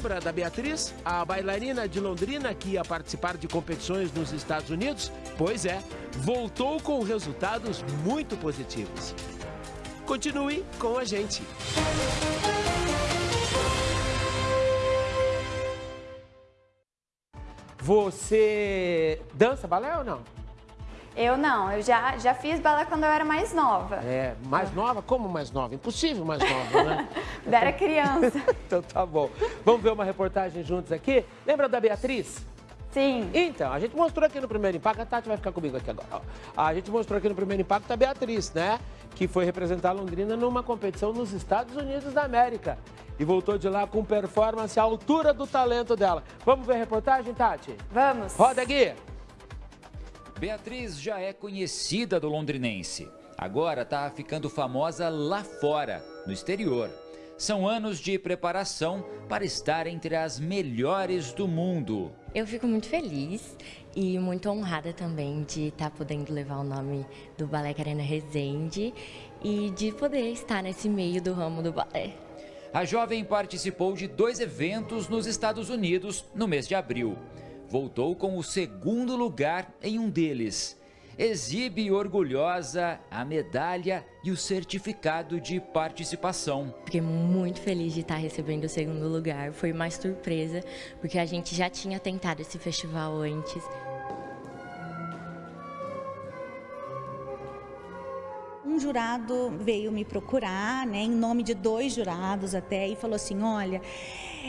Lembra da Beatriz, a bailarina de Londrina que ia participar de competições nos Estados Unidos? Pois é, voltou com resultados muito positivos. Continue com a gente. Você dança balé ou não? Eu não, eu já, já fiz balé quando eu era mais nova. É, mais nova? Como mais nova? Impossível mais nova, né? eu era criança. então tá bom. Vamos ver uma reportagem juntos aqui? Lembra da Beatriz? Sim. Então, a gente mostrou aqui no primeiro impacto, a Tati vai ficar comigo aqui agora. A gente mostrou aqui no primeiro impacto a Beatriz, né? Que foi representar Londrina numa competição nos Estados Unidos da América. E voltou de lá com performance à altura do talento dela. Vamos ver a reportagem, Tati? Vamos. Roda, Gui. Beatriz já é conhecida do londrinense. Agora está ficando famosa lá fora, no exterior. São anos de preparação para estar entre as melhores do mundo. Eu fico muito feliz e muito honrada também de estar tá podendo levar o nome do Balé Carena Resende e de poder estar nesse meio do ramo do balé. A jovem participou de dois eventos nos Estados Unidos no mês de abril voltou com o segundo lugar em um deles. Exibe orgulhosa a medalha e o certificado de participação. Fiquei muito feliz de estar recebendo o segundo lugar. Foi mais surpresa, porque a gente já tinha tentado esse festival antes. Jurado veio me procurar, né, em nome de dois jurados até, e falou assim, olha,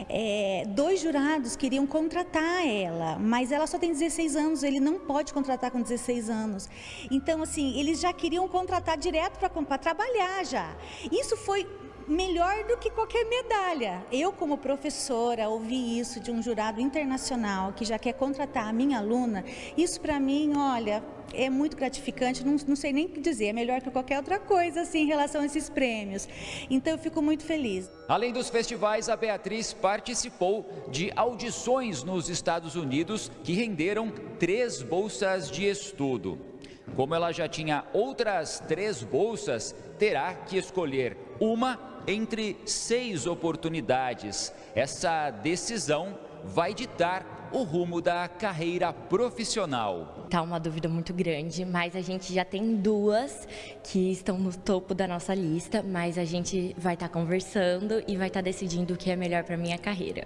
é, dois jurados queriam contratar ela, mas ela só tem 16 anos, ele não pode contratar com 16 anos. Então, assim, eles já queriam contratar direto para trabalhar já. Isso foi melhor do que qualquer medalha. Eu, como professora, ouvi isso de um jurado internacional que já quer contratar a minha aluna. Isso, para mim, olha, é muito gratificante, não, não sei nem o que dizer, é melhor que qualquer outra coisa assim, em relação a esses prêmios. Então eu fico muito feliz. Além dos festivais, a Beatriz participou de audições nos Estados Unidos que renderam três bolsas de estudo. Como ela já tinha outras três bolsas, terá que escolher uma entre seis oportunidades. Essa decisão vai ditar o rumo da carreira profissional. Tá uma dúvida muito grande, mas a gente já tem duas que estão no topo da nossa lista, mas a gente vai estar tá conversando e vai estar tá decidindo o que é melhor para minha carreira.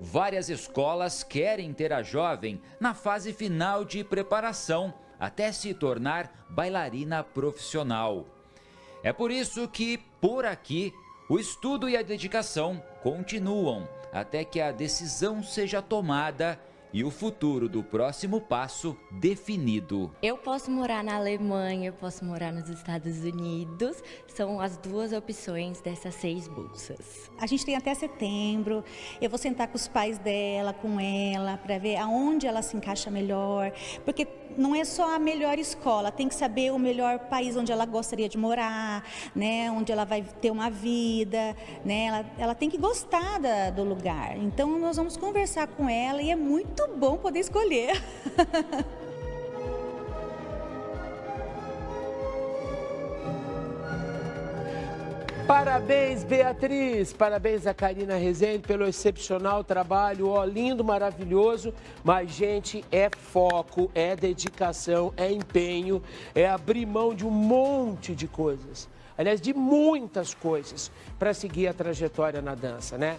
Várias escolas querem ter a jovem na fase final de preparação até se tornar bailarina profissional. É por isso que, por aqui, o estudo e a dedicação continuam até que a decisão seja tomada e o futuro do próximo passo definido. Eu posso morar na Alemanha, eu posso morar nos Estados Unidos, são as duas opções dessas seis bolsas. A gente tem até setembro, eu vou sentar com os pais dela, com ela, para ver aonde ela se encaixa melhor, porque não é só a melhor escola, tem que saber o melhor país onde ela gostaria de morar, né, onde ela vai ter uma vida, né, ela, ela tem que gostar da, do lugar. Então nós vamos conversar com ela e é muito bom poder escolher. Parabéns, Beatriz. Parabéns a Karina Rezende pelo excepcional trabalho. Ó, lindo, maravilhoso. Mas, gente, é foco, é dedicação, é empenho, é abrir mão de um monte de coisas. Aliás, de muitas coisas para seguir a trajetória na dança, né?